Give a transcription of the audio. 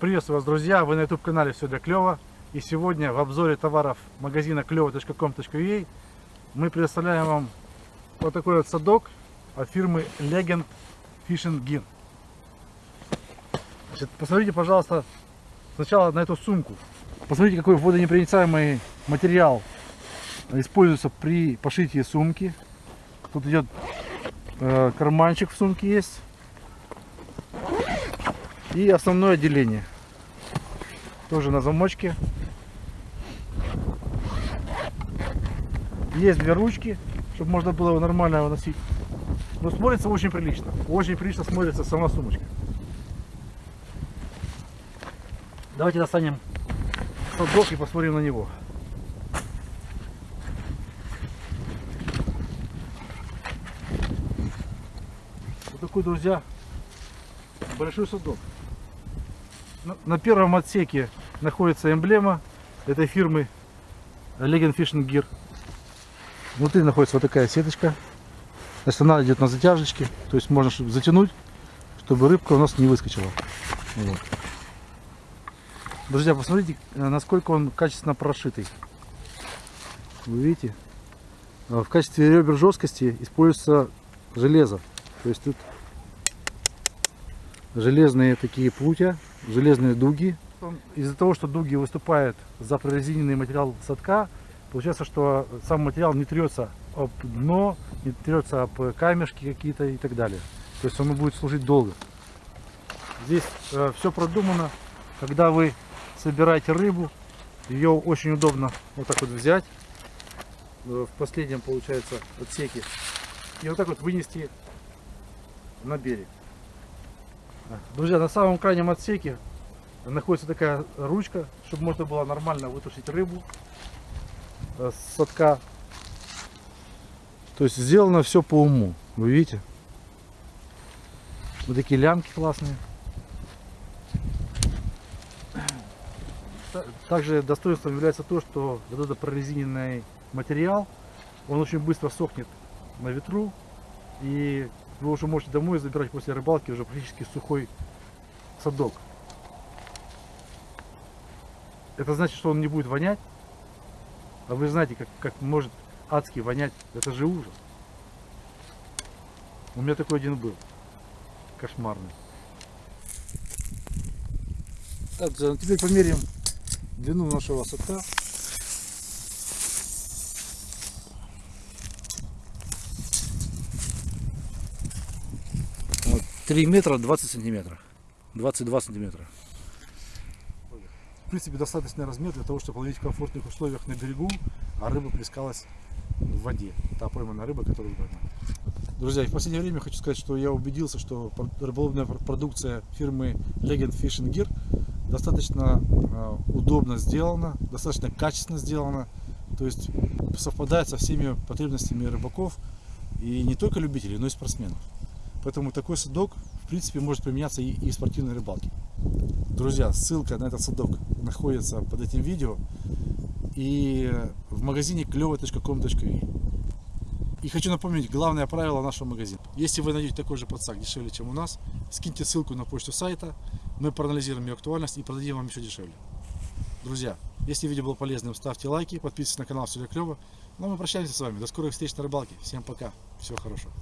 Приветствую вас, друзья! Вы на YouTube канале Все для клёва. И сегодня в обзоре товаров магазина клево.com.ua мы предоставляем вам вот такой вот садок от фирмы Legend Fishing Gear. Значит, посмотрите, пожалуйста, сначала на эту сумку. Посмотрите, какой водонепроницаемый материал используется при пошитии сумки. Тут идет э, карманчик в сумке есть. И основное отделение. Тоже на замочке. Есть две ручки, чтобы можно было его нормально выносить. Но смотрится очень прилично. Очень прилично смотрится сама сумочка. Давайте достанем садок и посмотрим на него. Вот такой, друзья, большой садок. На первом отсеке находится эмблема этой фирмы Legend Fishing Gear. Внутри находится вот такая сеточка. Значит, она идет на затяжечке. То есть можно затянуть, чтобы рыбка у нас не выскочила. Вот. Друзья, посмотрите, э, насколько он качественно прошитый. Вы видите? В качестве ребер жесткости используется железо. То есть тут железные такие прутья, железные дуги. Из-за того, что дуги выступают за прорезиненный материал садка, получается, что сам материал не трется об дно, не трется об камешки какие-то и так далее. То есть он будет служить долго. Здесь э, все продумано. Когда вы собираете рыбу, ее очень удобно вот так вот взять э, в последнем, получается, отсеке и вот так вот вынести на берег. Друзья, на самом крайнем отсеке находится такая ручка, чтобы можно было нормально вытушить рыбу э, с садка. То есть сделано все по уму. Вы видите? Вот такие лямки классные. Также достоинством является то, что вот этот прорезиненный материал, он очень быстро сохнет на ветру и вы уже можете домой забирать после рыбалки уже практически сухой садок. Это значит, что он не будет вонять. А вы знаете, как, как может адски вонять. Это же ужас. У меня такой один был. Кошмарный. Так, теперь померяем длину нашего садка. 3 метра 20 сантиметров. 22 сантиметра. В принципе, достаточный размер для того, чтобы ловить в комфортных условиях на берегу, а рыба плескалась в воде. Та пойманная рыба, которую поймали. Друзья, в последнее время хочу сказать, что я убедился, что рыболовная продукция фирмы Legend Fishing Gear достаточно э, удобно сделана, достаточно качественно сделана. То есть совпадает со всеми потребностями рыбаков и не только любителей, но и спортсменов. Поэтому такой садок, в принципе, может применяться и, и в спортивной рыбалке. Друзья, ссылка на этот садок находится под этим видео и в магазине клево.com.ua. И хочу напомнить главное правило нашего магазина. Если вы найдете такой же подсак дешевле, чем у нас, скиньте ссылку на почту сайта, мы проанализируем ее актуальность и продадим вам еще дешевле. Друзья, если видео было полезным, ставьте лайки, подписывайтесь на канал Все для Клево. Ну а мы прощаемся с вами. До скорых встреч на рыбалке. Всем пока. Всего хорошего.